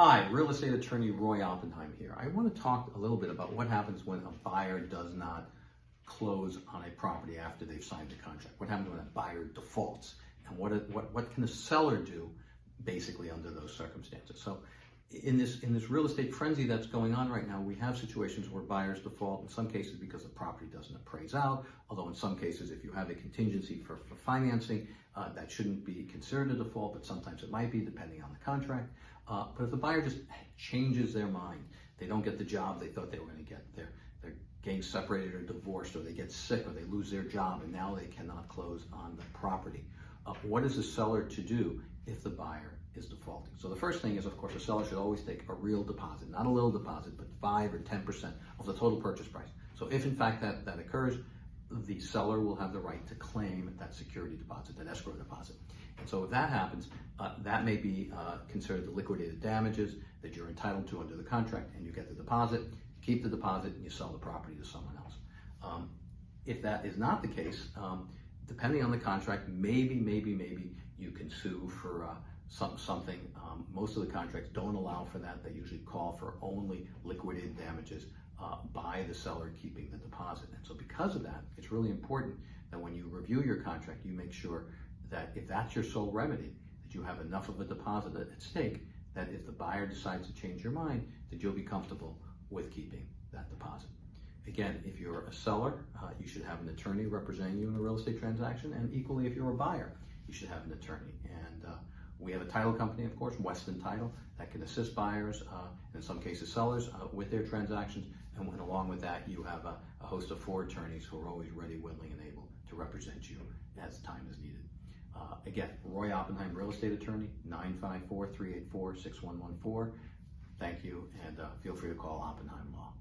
Hi, real estate attorney Roy Oppenheim here. I want to talk a little bit about what happens when a buyer does not close on a property after they've signed the contract. What happens when a buyer defaults? And what, what, what can a seller do basically under those circumstances? So in this, in this real estate frenzy that's going on right now, we have situations where buyers default in some cases because the property doesn't appraise out, although in some cases, if you have a contingency for, for financing, uh, that shouldn't be considered a default, but sometimes it might be depending on the contract. Uh, but if the buyer just changes their mind, they don't get the job they thought they were going to get, they're, they're getting separated or divorced, or they get sick, or they lose their job, and now they cannot close on the property. What is the seller to do if the buyer is defaulting? So the first thing is, of course, a seller should always take a real deposit, not a little deposit, but five or 10% of the total purchase price. So if in fact that, that occurs, the seller will have the right to claim that security deposit, that escrow deposit. And so if that happens, uh, that may be uh, considered the liquidated damages that you're entitled to under the contract, and you get the deposit, keep the deposit, and you sell the property to someone else. Um, if that is not the case, um, depending on the contract, maybe, maybe, maybe you can sue for uh, some, something. Um, most of the contracts don't allow for that. They usually call for only liquidated damages uh, by the seller keeping the deposit. And so because of that, it's really important that when you review your contract, you make sure that if that's your sole remedy, that you have enough of a deposit at stake that if the buyer decides to change your mind, that you'll be comfortable with keeping that deposit. Again, if you're a seller, uh, you should have an attorney representing you in a real estate transaction, and equally, if you're a buyer, you should have an attorney. And uh, we have a title company, of course, Weston Title, that can assist buyers, uh, in some cases sellers, uh, with their transactions. And when, along with that, you have a, a host of four attorneys who are always ready, willing, and able to represent you as time is needed. Uh, again, Roy Oppenheim, real estate attorney, 954 384 6114. Thank you, and uh, feel free to call Oppenheim Law.